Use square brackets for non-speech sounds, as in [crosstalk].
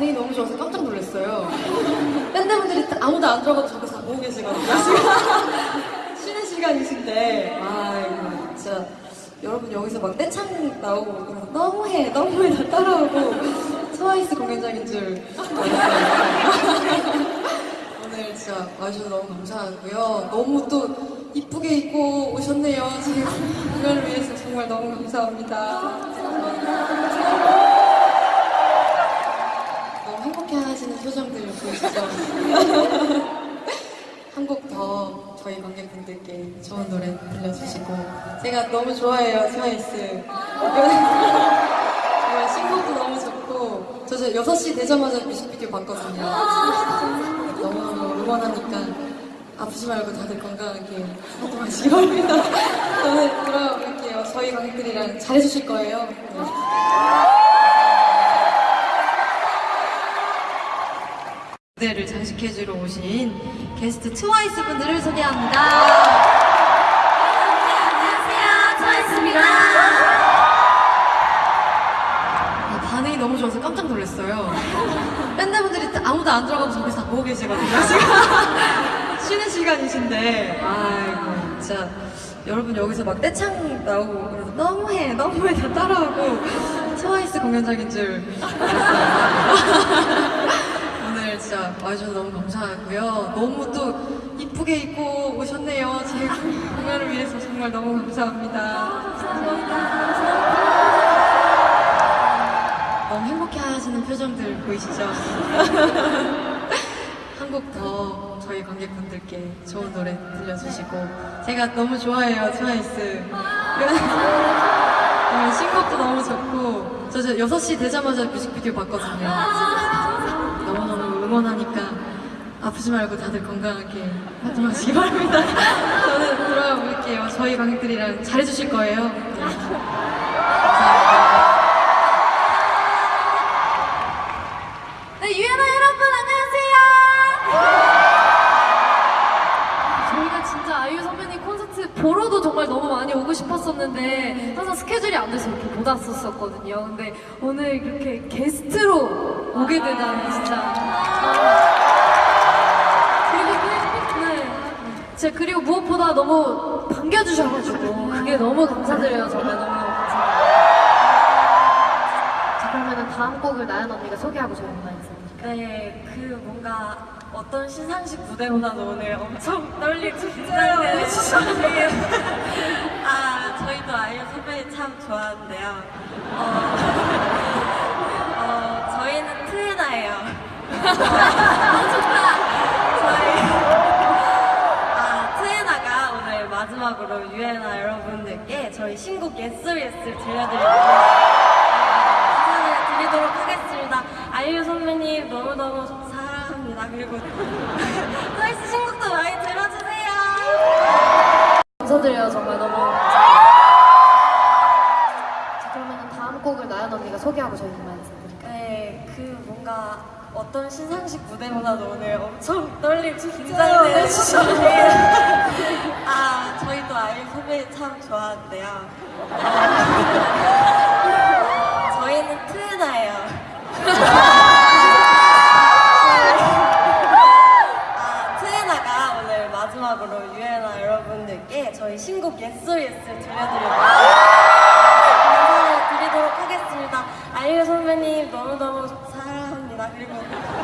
반응이 너무 좋아서 깜짝 놀랐어요. 밴드분들이 아무도 안 들어가도 저기서 다 보고 계시거든요. [laughs] 쉬는 시간이신데. 아, 이거 진짜. 여러분 여기서 막 떼창 나오고 너무해, 너무해 다 따라오고 트와이스 공연장인 줄 [laughs] 오늘 진짜 와주셔서 너무 감사하고요. 너무 또 이쁘게 입고 오셨네요. 지금 이걸 위해서 정말 너무 감사합니다. 감사합니다. 행복해 하시는 표정들 보이시죠? [laughs] 한 곡 더 저희 관객분들께 좋은 노래 들려주시고. 제가 너무 좋아해요 트와이스. [laughs] 정말 신곡도 너무 좋고. 저 6시 되자마자 뮤직비디오 봤거든요. 너무 응원하니까 아프지 말고 다들 건강하게 활동하시기 바랍니다. [laughs] 저는 돌아올게요. 저희 관객들이랑 잘해주실 거예요. 네. 무대를 장식해주러 오신 게스트 트와이스 분들을 소개합니다. 안녕하세요, 트와이스입니다. 아, 반응이 너무 좋아서 깜짝 놀랐어요. 밴드분들이 아무도 안 들어가고 저기서 다 보고 계시거든요. 지금 [laughs] 쉬는 시간이신데, 아이고, 진짜 여러분 여기서 막 떼창 나오고 그래서 너무해, 너무해 다 따라오고 트와이스 공연장인 줄. [laughs] 진짜 와주셔서 너무 감사하고요. 너무 또 이쁘게 입고 오셨네요. 제 공연을 위해서 정말 너무 감사합니다. 너무 행복해 하시는 표정들 보이시죠? [laughs] 한 곡 더 저희 관객분들께 좋은 노래 들려주시고 제가 너무 좋아해요 트와이스 정말 신곡도 [laughs] 너무 좋고 저, 저 6시 되자마자 뮤직비디오 봤거든요 너무너무 응원하니까 아프지 말고 다들 건강하게 활동하시기 바랍니다 [laughs] 저는 돌아올게요 저희 관객들이랑 잘해주실 거예요 네. 유엔아 여러분, 안녕하세요. 저희가 진짜 아이유 선배님 콘서트 보러도 정말 너무 많이 오고 싶었었는데 항상 스케줄이 안 돼서 이렇게 못 왔었거든요. 근데 오늘 이렇게 게스트로 오게 되다니 진짜. 진짜 그리고 무엇보다 너무 반겨주셔가지고 그게 너무 감사드려요. 정말 너무 감사합니다. 자, 그러면은 다음 곡을 나연 언니가 소개하고 저희 문화 있습니다. 네, 그 뭔가 어떤 시상식 무대보다도 오늘 엄청 떨리고 긴장되는 시상식이에요. 아, 저희도 아이유 선배님 참 좋아하는데요. 어, [laughs] 어, 저희는 트레나예요. 저 [laughs] 유애나 여러분들께 저희 신곡 예스 예스를 들려드리고 인사를 드리도록 하겠습니다. 아이유 선배님 너무너무 사랑합니다. 그리고 [laughs] 트와이스 신곡도 많이 들어주세요. 감사드려요 정말 너무. 자 그러면 다음 곡을 나연 언니가 소개하고 저희 문화 있습니다. 네, 그 뭔가 어떤 시상식 무대보다도 오늘 엄청 떨리고 네, 긴장되는 시상식이에요. [laughs] 아, 저희도 아이유 선배님 참 좋아하는데요. 어, [laughs] 저희는 트레나예요. [laughs] 아, 트레나가 오늘 마지막으로 유엔아 여러분들께 저희 신곡 예스 예스 들려드리고 인사를 드